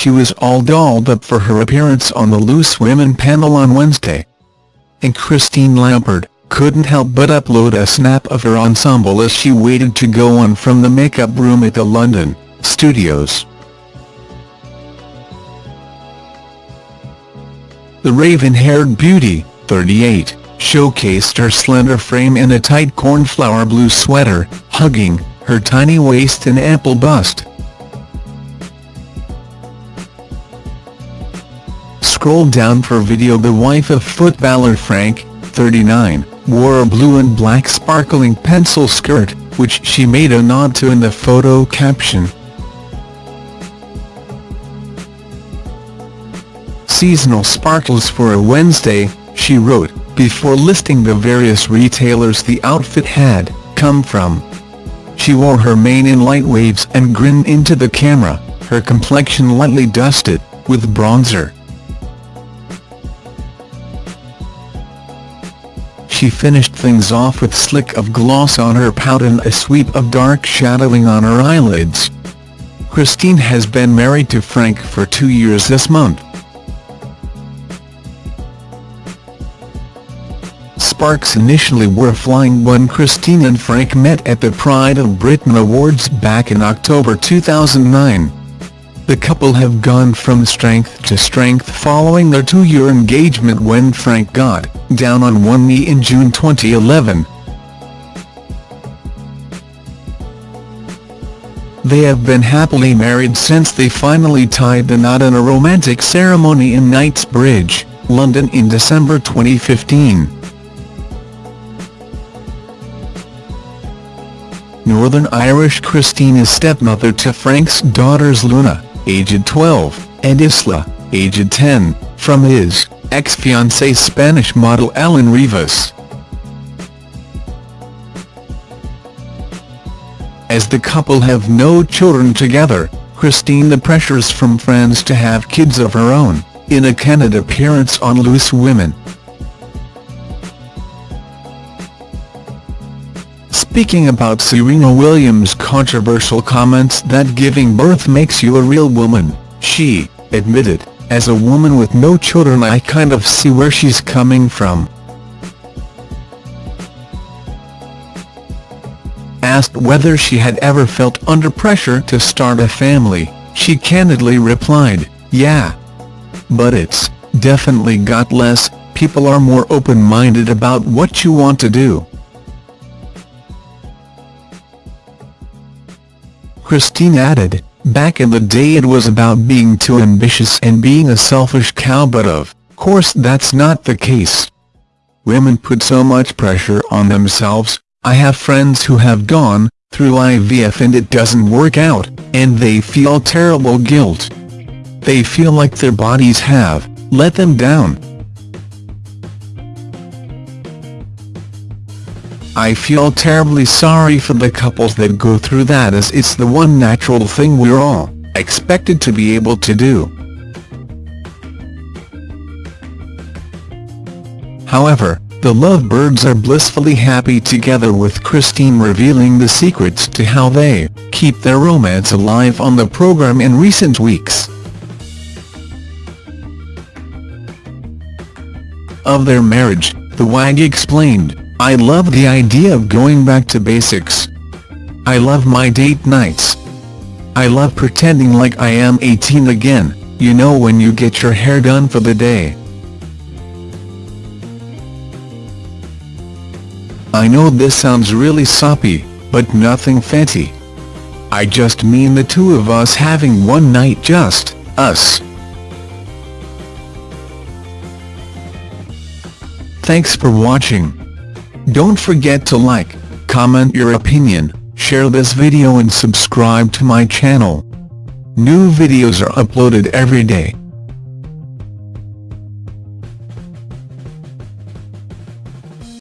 she was all dolled up for her appearance on the Loose Women panel on Wednesday. And Christine Lampard couldn't help but upload a snap of her ensemble as she waited to go on from the makeup room at the London studios. The raven-haired beauty, 38, showcased her slender frame in a tight cornflower blue sweater, hugging her tiny waist and ample bust. Scroll down for video The wife of footballer Frank, 39, wore a blue and black sparkling pencil skirt, which she made a nod to in the photo caption. Seasonal sparkles for a Wednesday, she wrote, before listing the various retailers the outfit had come from. She wore her mane in light waves and grinned into the camera, her complexion lightly dusted, with bronzer. She finished things off with slick of gloss on her pout and a sweep of dark shadowing on her eyelids. Christine has been married to Frank for two years this month. sparks initially were flying when Christine and Frank met at the Pride of Britain Awards back in October 2009. The couple have gone from strength to strength following their two-year engagement when Frank got down on one knee in June 2011. They have been happily married since they finally tied the knot in a romantic ceremony in Knightsbridge, London in December 2015. Northern Irish Christine is stepmother to Frank's daughters Luna, aged 12, and Isla, aged 10, from his ex-fiancée Spanish model Elen Rivas. As the couple have no children together, Christine the pressures from friends to have kids of her own, in a candid appearance on Loose Women. Speaking about Serena Williams' controversial comments that giving birth makes you a real woman, she admitted, as a woman with no children I kind of see where she's coming from. Asked whether she had ever felt under pressure to start a family, she candidly replied, yeah. But it's definitely got less, people are more open-minded about what you want to do. Christine added, back in the day it was about being too ambitious and being a selfish cow but of course that's not the case. Women put so much pressure on themselves, I have friends who have gone through IVF and it doesn't work out, and they feel terrible guilt. They feel like their bodies have let them down. I feel terribly sorry for the couples that go through that as it's the one natural thing we're all expected to be able to do. However, the lovebirds are blissfully happy together with Christine revealing the secrets to how they keep their romance alive on the program in recent weeks. Of their marriage, the WAG explained, I love the idea of going back to basics. I love my date nights. I love pretending like I am 18 again, you know when you get your hair done for the day. I know this sounds really soppy, but nothing fancy. I just mean the two of us having one night just, us. Thanks for watching. Don't forget to like, comment your opinion, share this video and subscribe to my channel. New videos are uploaded every day.